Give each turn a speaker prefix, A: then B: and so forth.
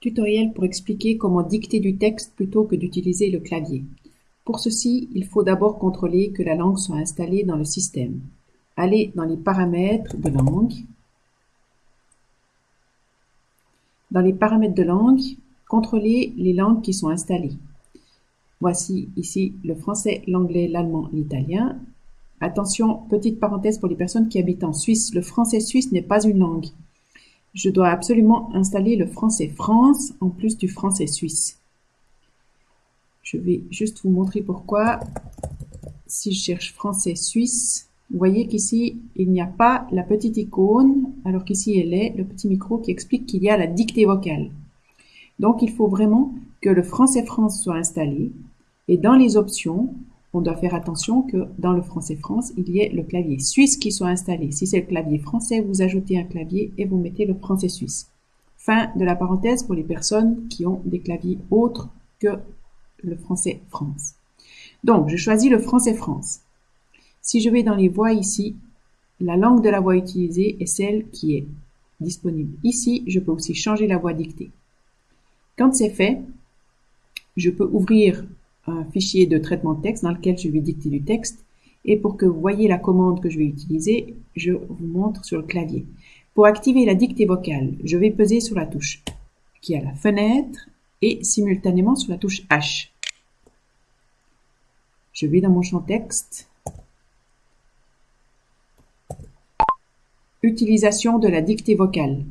A: Tutoriel pour expliquer comment dicter du texte plutôt que d'utiliser le clavier. Pour ceci, il faut d'abord contrôler que la langue soit installée dans le système. Allez dans les paramètres de langue. Dans les paramètres de langue, contrôlez les langues qui sont installées. Voici ici le français, l'anglais, l'allemand, l'italien. Attention, petite parenthèse pour les personnes qui habitent en Suisse, le français suisse n'est pas une langue. Je dois absolument installer le français France en plus du français suisse. Je vais juste vous montrer pourquoi. Si je cherche français suisse, vous voyez qu'ici, il n'y a pas la petite icône, alors qu'ici elle est, le petit micro qui explique qu'il y a la dictée vocale. Donc, il faut vraiment que le français France soit installé. Et dans les options, on doit faire attention que dans le français France, il y ait le clavier suisse qui soit installé. Si c'est le clavier français, vous ajoutez un clavier et vous mettez le français suisse. Fin de la parenthèse pour les personnes qui ont des claviers autres que le français France. Donc, je choisis le français France. Si je vais dans les voix ici, la langue de la voix utilisée est celle qui est disponible ici. Je peux aussi changer la voix dictée. Quand c'est fait, je peux ouvrir fichier de traitement de texte dans lequel je vais dicter du texte. Et pour que vous voyez la commande que je vais utiliser, je vous montre sur le clavier. Pour activer la dictée vocale, je vais peser sur la touche qui est à la fenêtre et simultanément sur la touche H. Je vais dans mon champ texte. Utilisation de la dictée vocale.